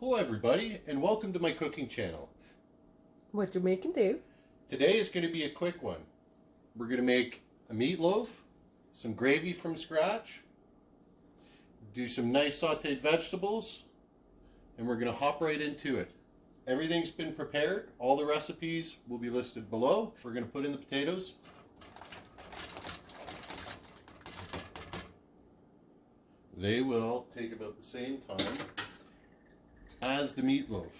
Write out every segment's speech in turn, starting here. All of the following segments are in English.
Hello everybody and welcome to my cooking channel. What you making, Dave? Today is going to be a quick one. We're going to make a meatloaf, some gravy from scratch, do some nice sauteed vegetables, and we're going to hop right into it. Everything's been prepared. All the recipes will be listed below. We're going to put in the potatoes. They will take about the same time as the meatloaf.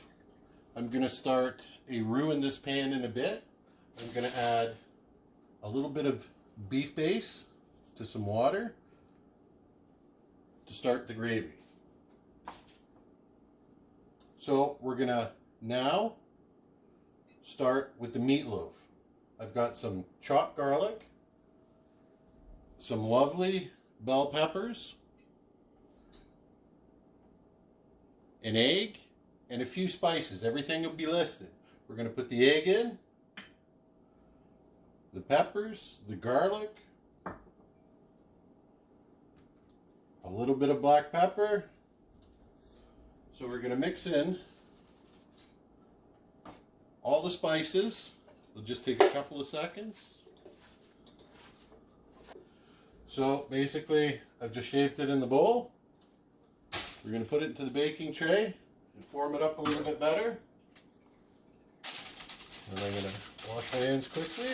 I'm going to start a roux in this pan in a bit. I'm going to add a little bit of beef base to some water to start the gravy. So we're going to now start with the meatloaf. I've got some chopped garlic, some lovely bell peppers, an egg, and a few spices. Everything will be listed. We're going to put the egg in, the peppers, the garlic, a little bit of black pepper. So we're going to mix in all the spices. It'll just take a couple of seconds. So basically, I've just shaped it in the bowl. We're going to put it into the baking tray and form it up a little bit better. And I'm going to wash my hands quickly.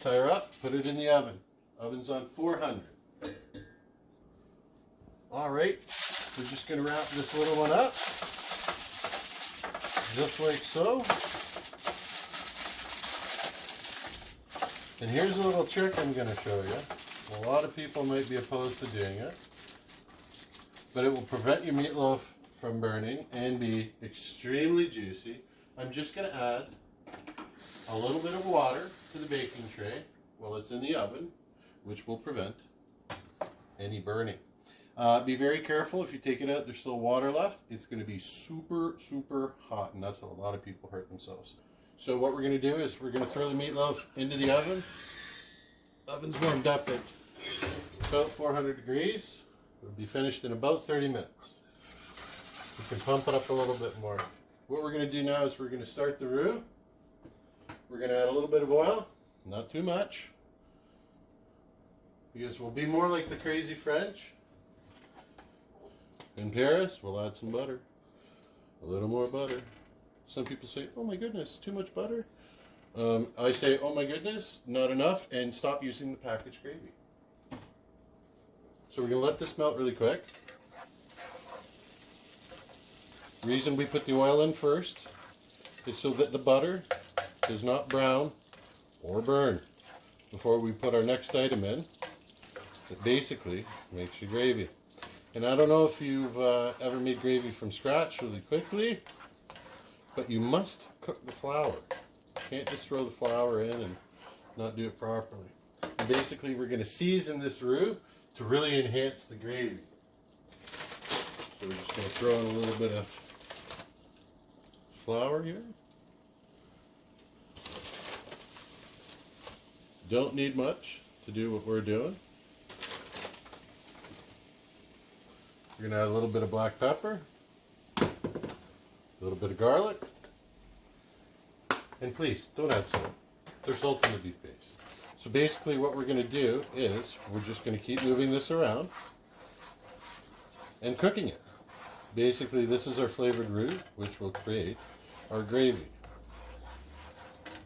Tie her up, put it in the oven. Oven's on 400. All right, we're just going to wrap this little one up, just like so. And here's a little trick I'm going to show you. A lot of people might be opposed to doing it, but it will prevent your meatloaf from burning and be extremely juicy. I'm just going to add a little bit of water to the baking tray while it's in the oven, which will prevent any burning. Uh, be very careful if you take it out, there's still water left. It's going to be super, super hot, and that's how a lot of people hurt themselves. So what we're going to do is we're going to throw the meatloaf into the oven. Oven's warmed up at about 400 degrees. It'll be finished in about 30 minutes. You can pump it up a little bit more. What we're going to do now is we're going to start the roux. We're going to add a little bit of oil, not too much, because we'll be more like the crazy French. In Paris, we'll add some butter, a little more butter. Some people say, oh my goodness, too much butter. Um, I say, oh my goodness, not enough, and stop using the packaged gravy. So we're going to let this melt really quick. reason we put the oil in first is so that the butter does not brown or burn before we put our next item in. It basically makes your gravy. And I don't know if you've uh, ever made gravy from scratch really quickly, but you must cook the flour. Can't just throw the flour in and not do it properly. And basically, we're going to season this roux to really enhance the gravy. So we're just going to throw in a little bit of flour here. Don't need much to do what we're doing. We're going to add a little bit of black pepper, a little bit of garlic, and please, don't add salt. There's salt in the beef base. So basically what we're going to do is we're just going to keep moving this around and cooking it. Basically this is our flavored roux which will create our gravy.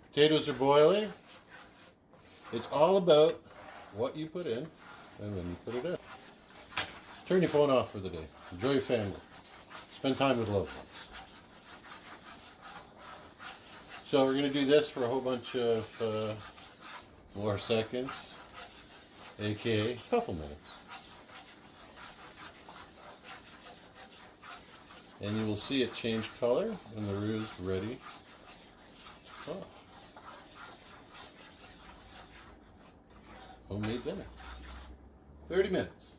Potatoes are boiling. It's all about what you put in and when you put it in. Turn your phone off for the day. Enjoy your family. Spend time with loved ones. So we're going to do this for a whole bunch of uh, more seconds, aka a couple minutes. And you will see it change color when the roux is ready to cook. Homemade dinner. 30 minutes.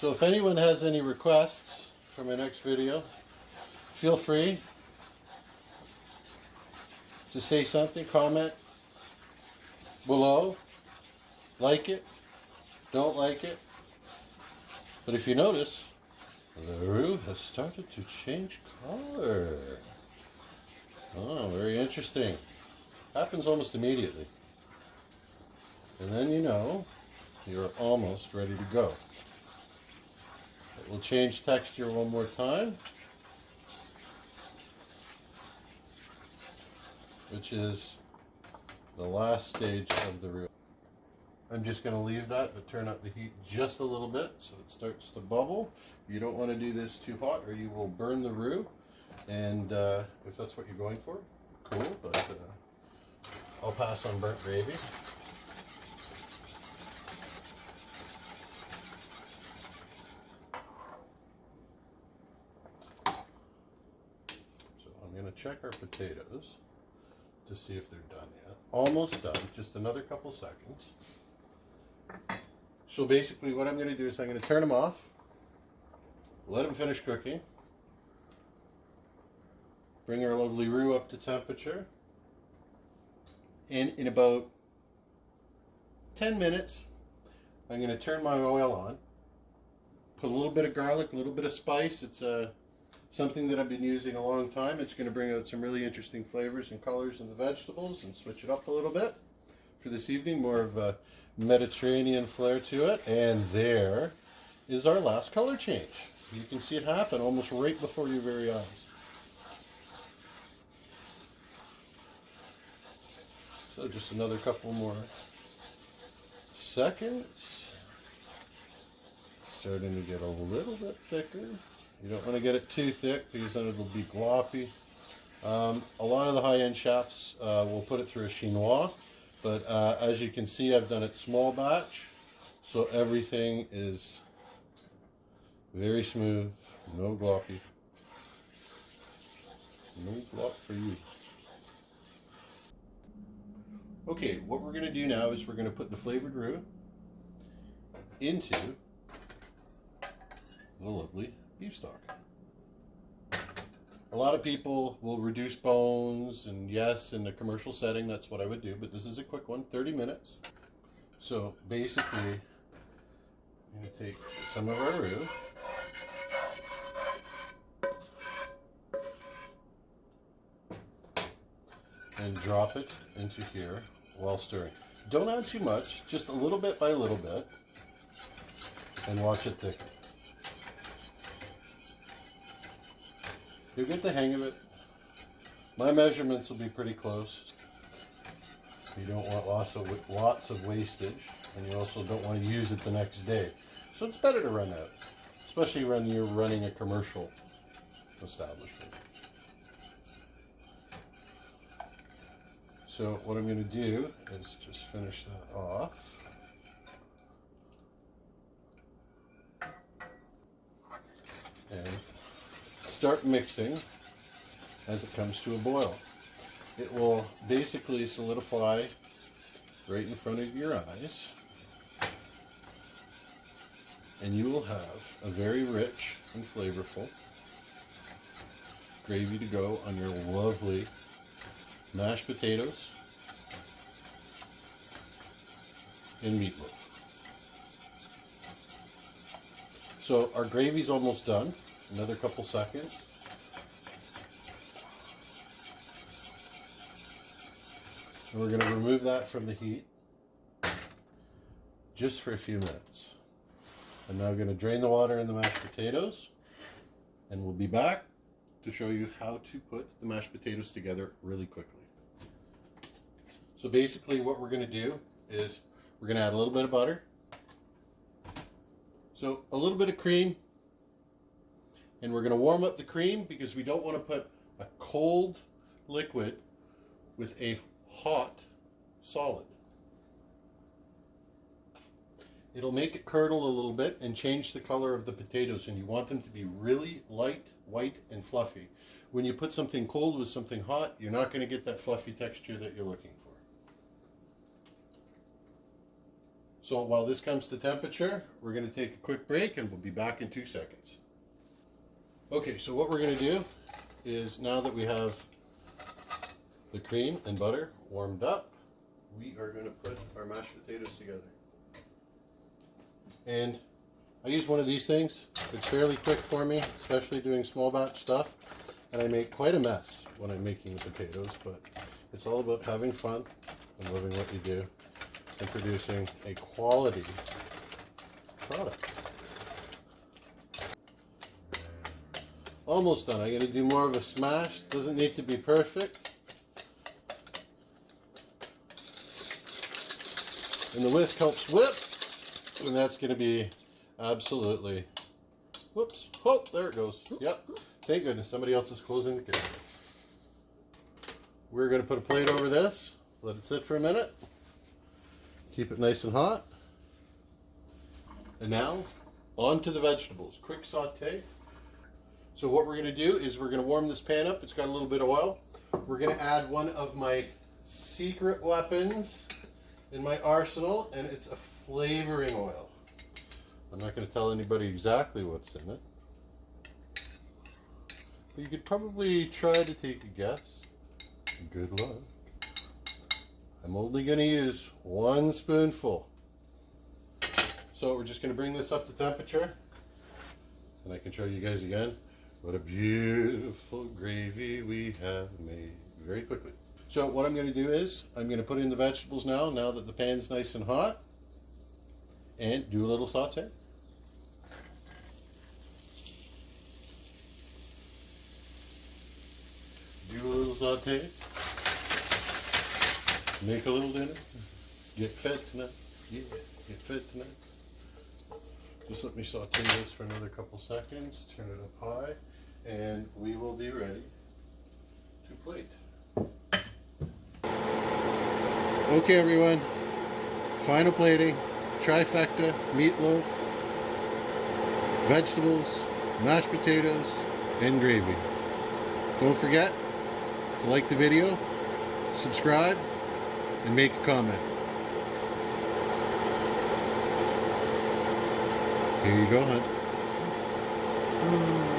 So if anyone has any requests for my next video, feel free to say something, comment below, like it, don't like it. But if you notice, the roux has started to change color. Oh, very interesting. Happens almost immediately. And then you know you're almost ready to go. It will change texture one more time. Which is the last stage of the roux. I'm just going to leave that but turn up the heat just a little bit so it starts to bubble. You don't want to do this too hot or you will burn the roux. And uh, if that's what you're going for, cool. But uh, I'll pass on burnt gravy. So I'm going to check our potatoes to see if they're done yet. Almost done, just another couple seconds. So basically what I'm going to do is I'm going to turn them off, let them finish cooking, bring our lovely roux up to temperature, and in about 10 minutes I'm going to turn my oil on, put a little bit of garlic, a little bit of spice. It's uh, something that I've been using a long time. It's going to bring out some really interesting flavors and colors in the vegetables and switch it up a little bit for this evening. More of a Mediterranean flair to it. And there is our last color change. You can see it happen almost right before your very eyes. So just another couple more seconds. Starting to get a little bit thicker. You don't want to get it too thick because then it'll be gloppy. Um, a lot of the high-end chefs uh, will put it through a chinois, but uh, as you can see, I've done it small batch, so everything is very smooth, no gloppy, no glop for you. Okay, what we're going to do now is we're going to put the flavored roux into the lovely beef stock. A lot of people will reduce bones, and yes, in the commercial setting, that's what I would do, but this is a quick one 30 minutes. So basically, I'm going to take some of our roux. And drop it into here while stirring. Don't add too much, just a little bit by a little bit, and watch it thicken. You'll get the hang of it. My measurements will be pretty close. You don't want lots of lots of wastage, and you also don't want to use it the next day. So it's better to run out, especially when you're running a commercial establishment. So what I'm going to do is just finish that off. Start mixing as it comes to a boil. It will basically solidify right in front of your eyes. And you will have a very rich and flavorful gravy to go on your lovely mashed potatoes and meatloaf. So our gravy's almost done. Another couple seconds. And we're going to remove that from the heat just for a few minutes. I'm now going to drain the water in the mashed potatoes and we'll be back to show you how to put the mashed potatoes together really quickly. So basically what we're going to do is we're going to add a little bit of butter. So a little bit of cream and we're going to warm up the cream because we don't want to put a cold liquid with a hot solid. It'll make it curdle a little bit and change the color of the potatoes and you want them to be really light, white, and fluffy. When you put something cold with something hot, you're not going to get that fluffy texture that you're looking for. So while this comes to temperature, we're going to take a quick break and we'll be back in two seconds. Okay, so what we're going to do is now that we have the cream and butter warmed up, we are going to put our mashed potatoes together. And I use one of these things. It's fairly quick for me, especially doing small batch stuff. And I make quite a mess when I'm making the potatoes, but it's all about having fun and loving what you do and producing a quality product. Almost done. I gotta do more of a smash. Doesn't need to be perfect. And the whisk helps whip. And that's going to be absolutely... Whoops. Oh, there it goes. Yep. Thank goodness. Somebody else is closing the kitchen. We're going to put a plate over this. Let it sit for a minute. Keep it nice and hot. And now, on to the vegetables. Quick saute. So what we're going to do is we're going to warm this pan up. It's got a little bit of oil. We're going to add one of my secret weapons in my arsenal, and it's a flavoring oil. I'm not going to tell anybody exactly what's in it. But you could probably try to take a guess. Good luck. I'm only going to use one spoonful. So we're just going to bring this up to temperature. And I can show you guys again what a beautiful gravy we have made very quickly. So what I'm going to do is I'm going to put in the vegetables now, now that the pan's nice and hot. And do a little saute. Do a little saute. Make a little dinner. Get fed tonight. Yeah, get fed tonight. Just let me saute this for another couple seconds. Turn it up high. And we will be ready to plate. Okay everyone, final plating, trifecta, meatloaf, vegetables, mashed potatoes, and gravy. Don't forget to like the video, subscribe, and make a comment. Here you go, hon. Hmm.